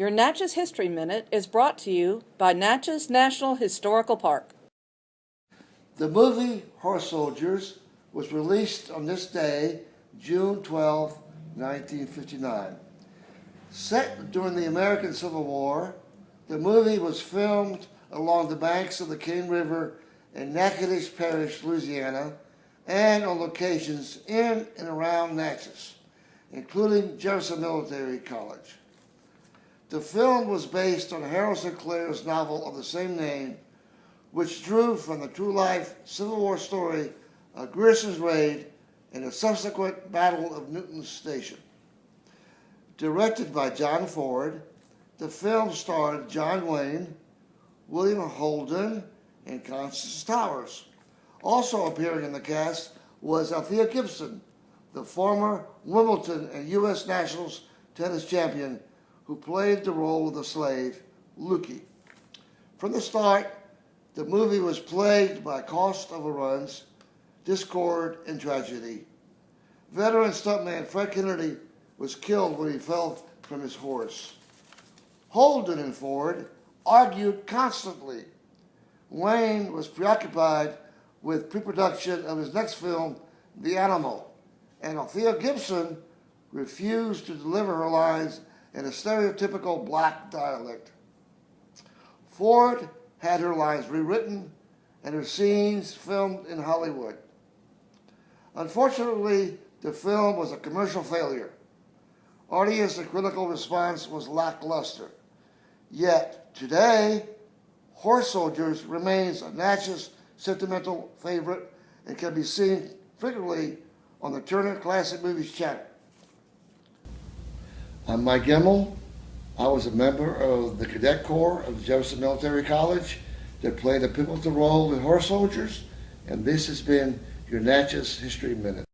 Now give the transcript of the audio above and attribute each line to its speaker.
Speaker 1: Your Natchez History Minute is brought to you by Natchez National Historical Park.
Speaker 2: The movie Horse Soldiers was released on this day, June 12, 1959. Set during the American Civil War, the movie was filmed along the banks of the Cane River in Natchitoches Parish, Louisiana, and on locations in and around Natchez, including Jefferson Military College. The film was based on Harold Sinclair's novel of the same name, which drew from the true life Civil War story of Grierson's raid and the subsequent Battle of Newton's Station. Directed by John Ford, the film starred John Wayne, William Holden, and Constance Towers. Also appearing in the cast was Althea Gibson, the former Wimbledon and U.S. Nationals tennis champion who played the role of the slave, Lukey. From the start, the movie was plagued by cost overruns, discord, and tragedy. Veteran stuntman Fred Kennedy was killed when he fell from his horse. Holden and Ford argued constantly. Wayne was preoccupied with pre-production of his next film, The Alamo, and Althea Gibson refused to deliver her lines in a stereotypical black dialect. Ford had her lines rewritten and her scenes filmed in Hollywood. Unfortunately, the film was a commercial failure. Audience and critical response was lackluster. Yet, today, Horse Soldiers remains a Natchez sentimental favorite and can be seen frequently on the Turner Classic Movies channel. I'm Mike Gemmel. I was a member of the Cadet Corps of the Jefferson Military College that played a pivotal role in Horse Soldiers, and this has been your Natchez History Minute.